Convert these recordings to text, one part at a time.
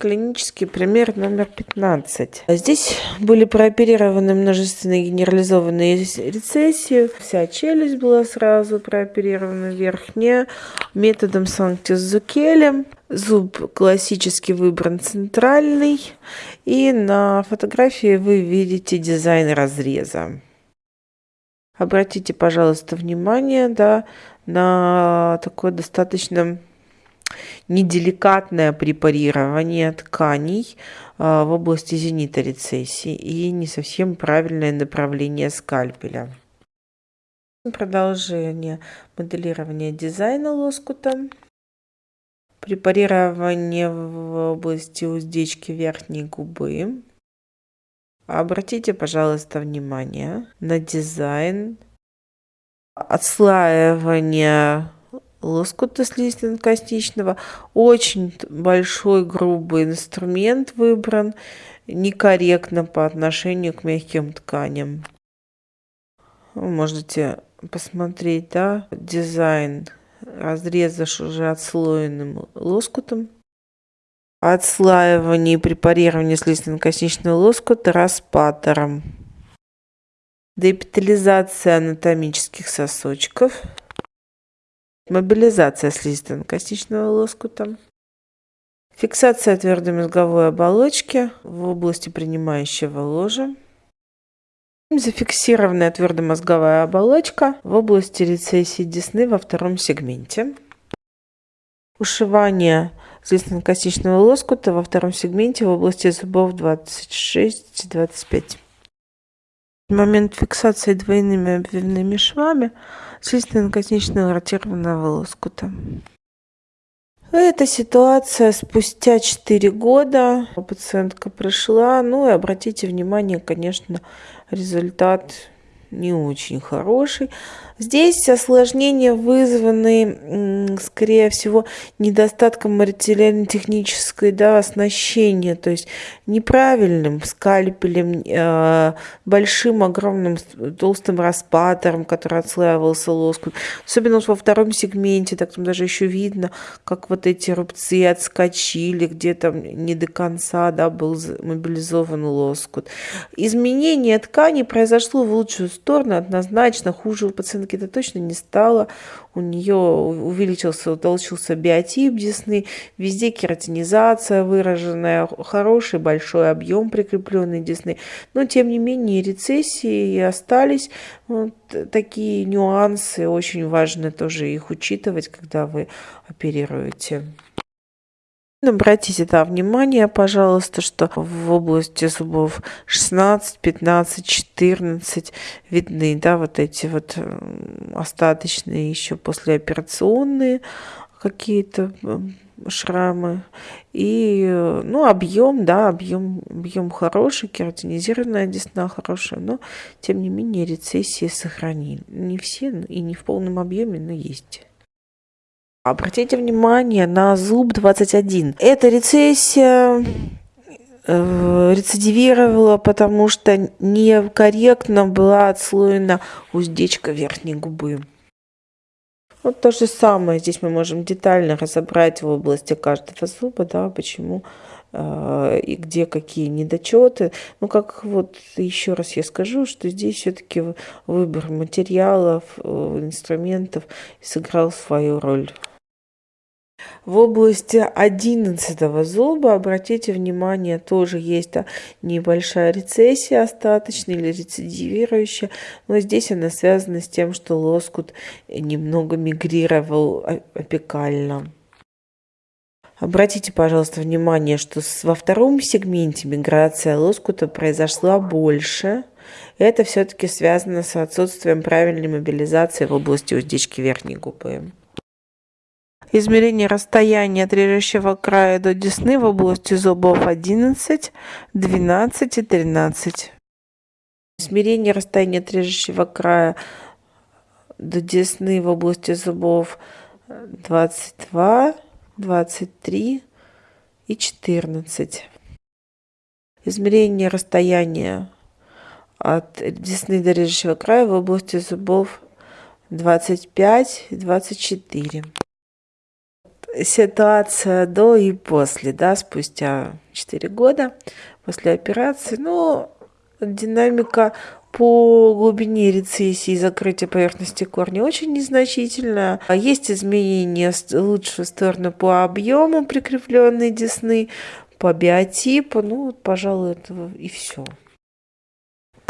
клинический пример номер 15. Здесь были прооперированы множественные генерализованные рецессии. Вся челюсть была сразу прооперирована, верхняя, методом Санктис-Зукелем. Зуб классически выбран центральный. И на фотографии вы видите дизайн разреза. Обратите, пожалуйста, внимание да, на такое достаточно неделикатное препарирование тканей а, в области зенита рецессии и не совсем правильное направление скальпеля. Продолжение моделирования дизайна лоскута. Препарирование в области уздечки верхней губы. Обратите, пожалуйста, внимание на дизайн отслаивание лоскута слизистно-костичного. Очень большой грубый инструмент выбран, некорректно по отношению к мягким тканям. Вы можете посмотреть, да, дизайн разреза уже отслоенным лоскутом. Отслаивание и препарирование слизистно-костичного лоскута распатором. Депитализация анатомических сосочков мобилизация слизисто-костичного лоскута, фиксация твердой мозговой оболочки в области принимающего ложа, зафиксированная твердомозговая оболочка в области рецессии десны во втором сегменте, ушивание слизистно-костичного лоскута во втором сегменте в области зубов 26-25. Момент фиксации двойными обвивными швами слизистно-косничного ротированного лоскута. Эта ситуация спустя 4 года. Пациентка пришла. Ну и обратите внимание, конечно, результат не очень хороший. Здесь осложнения вызваны, скорее всего, недостатком материально-технической да, оснащения, то есть неправильным скальпелем, э, большим, огромным, толстым распатором, который отслаивался лоскут. Особенно во втором сегменте, так там даже еще видно, как вот эти рубцы отскочили, где там не до конца да, был мобилизован лоскут. Изменение ткани произошло в лучшую сторону, однозначно хуже у пациента это точно не стало. У нее увеличился, утолщился биотип десны, везде кератинизация выраженная, хороший большой объем прикрепленной десны. Но, тем не менее, рецессии остались. Вот такие нюансы, очень важно тоже их учитывать, когда вы оперируете. Обратите да, внимание, пожалуйста, что в области зубов 16, 15, 14 видны да, вот эти вот остаточные еще послеоперационные какие-то шрамы. И, ну, объем, да, объем, объем хороший, кератинизированная десна хорошая, но, тем не менее, рецессии сохранили. Не все и не в полном объеме, но есть. Обратите внимание на зуб 21. Эта рецессия э, рецидивировала, потому что некорректно была отслоена уздечка верхней губы. Вот то же самое здесь мы можем детально разобрать в области каждого зуба, да, почему э, и где какие недочеты. Ну, как вот еще раз я скажу, что здесь все-таки выбор материалов, э, инструментов сыграл свою роль. В области одиннадцатого зуба, обратите внимание, тоже есть да, небольшая рецессия остаточная или рецидивирующая, но здесь она связана с тем, что лоскут немного мигрировал опекально. Обратите, пожалуйста, внимание, что во втором сегменте миграция лоскута произошла больше. Это все-таки связано с отсутствием правильной мобилизации в области уздечки верхней губы. Измерение расстояния от режущего края до десны в области зубов 11, 12 и 13. Измерение расстояния от режущего края до десны в области зубов 22, 23 и 14. Измерение расстояния от десны до режущего края в области зубов 25 и 24 ситуация до и после, да, спустя 4 года после операции. Ну, динамика по глубине рецессии и закрытия поверхности корня очень незначительная. Есть изменения в лучшую сторону по объему прикрепленной десны, по биотипу. Ну, пожалуй, это и все.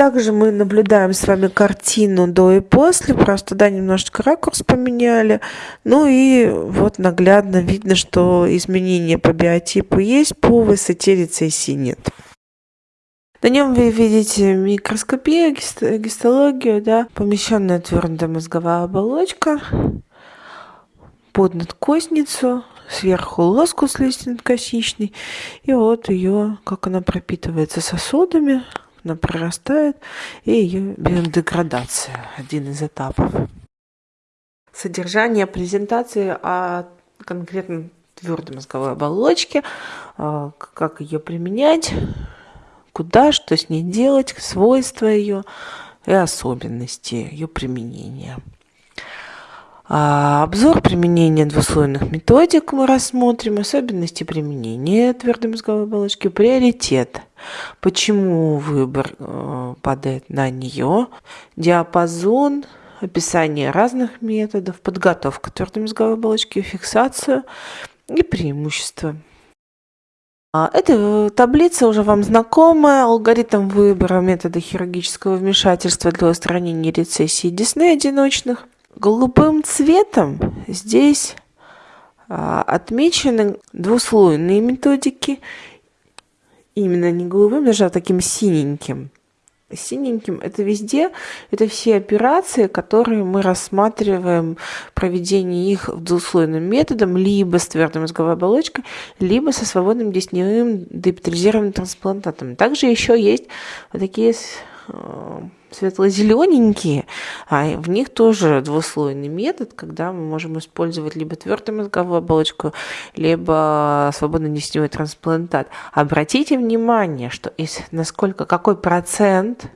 Также мы наблюдаем с вами картину до и после, просто да, немножечко ракурс поменяли. Ну и вот наглядно видно, что изменения по биотипу есть, по высоте рецессии нет. На нем вы видите микроскопию, гистологию, да, помещенная твердая мозговая оболочка, под надкосницу, сверху лоскус лиственнокосичный, и вот ее, как она пропитывается сосудами, она прорастает, и ее биодеградация, один из этапов. Содержание презентации о конкретно твердой мозговой оболочке, а, как ее применять, куда, что с ней делать, свойства ее и особенности ее применения. А обзор применения двуслойных методик мы рассмотрим, особенности применения твердой мозговой оболочки, приоритет, почему выбор э, падает на нее, диапазон, описание разных методов, подготовка твердой мозговой оболочки, фиксацию и преимущества. А, эта таблица уже вам знакомая. Алгоритм выбора метода хирургического вмешательства для устранения рецессии десны одиночных. Голубым цветом здесь а, отмечены двуслойные методики. Именно не голубым, даже а таким синеньким синеньким это везде, это все операции, которые мы рассматриваем проведение их двуслойным методом, либо с твердой мозговой оболочкой, либо со свободным десневым депитализированным трансплантатом. Также еще есть вот такие светло-зелененькие, а в них тоже двуслойный метод, когда мы можем использовать либо твердую мозговую оболочку, либо свободно-десневой трансплантат. Обратите внимание, что из, насколько, какой процент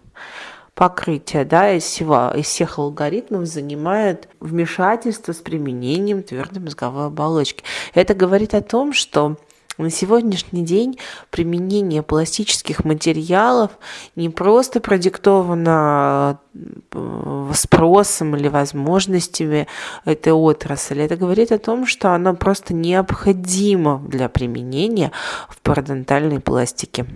покрытия да, из, всего, из всех алгоритмов занимает вмешательство с применением твердой мозговой оболочки. Это говорит о том, что на сегодняшний день применение пластических материалов не просто продиктовано э, спросом или возможностями этой отрасли. Это говорит о том, что оно просто необходимо для применения в парадонтальной пластике.